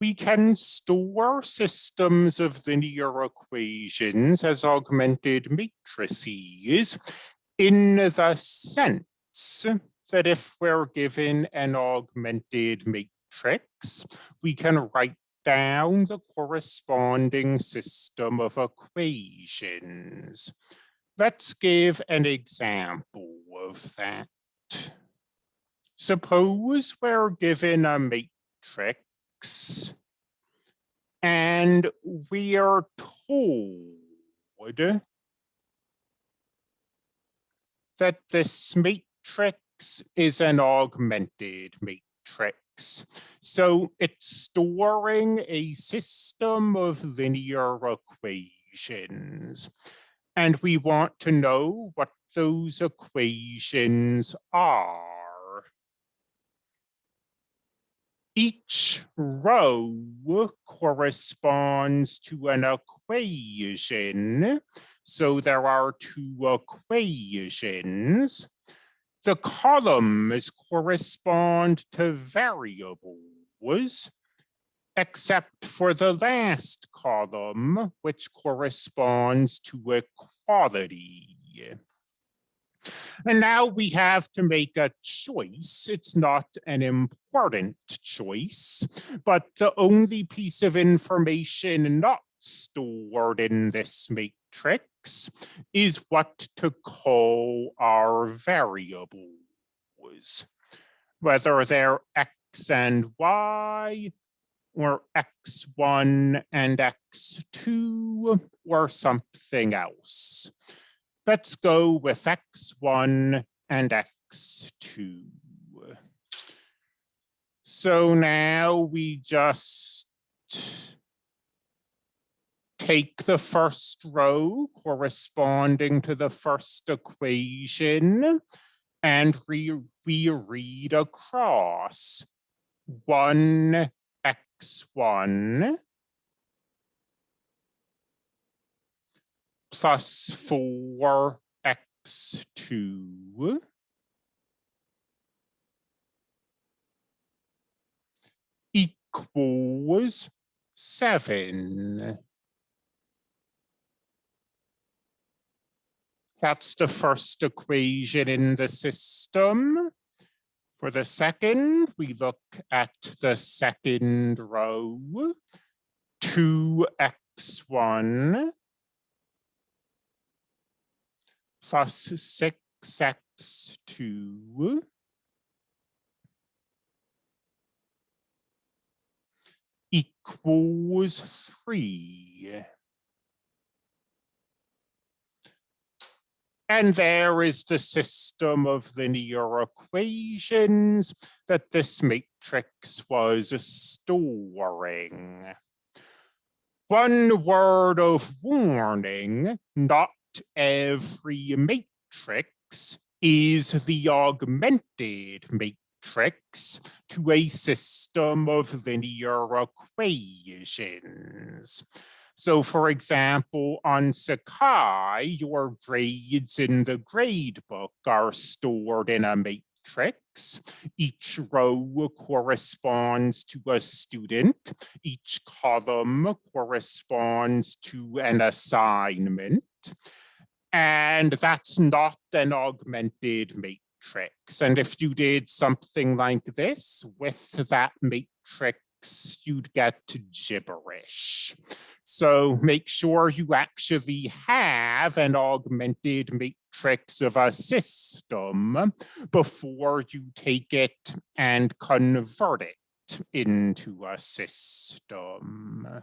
we can store systems of linear equations as augmented matrices in the sense that if we're given an augmented matrix, we can write down the corresponding system of equations. Let's give an example of that. Suppose we're given a matrix and we are told that this matrix is an augmented matrix. So it's storing a system of linear equations. And we want to know what those equations are. Each row corresponds to an equation. So there are two equations. The columns correspond to variables, except for the last column, which corresponds to equality. And now we have to make a choice. It's not an important choice, but the only piece of information not stored in this matrix is what to call our variables, whether they're x and y, or x1 and x2, or something else. Let's go with x1 and x2. So now we just take the first row corresponding to the first equation and we, we read across one X 1 plus 4x2 equals 7. That's the first equation in the system. For the second, we look at the second row, 2x1 plus 6x2 equals 3. And there is the system of linear equations that this matrix was storing. One word of warning, not every matrix is the augmented matrix to a system of linear equations. So for example, on Sakai, your grades in the grade book are stored in a matrix. Each row corresponds to a student. Each column corresponds to an assignment. And that's not an augmented matrix. And if you did something like this with that matrix, you'd get gibberish. So make sure you actually have an augmented matrix of a system before you take it and convert it into a system.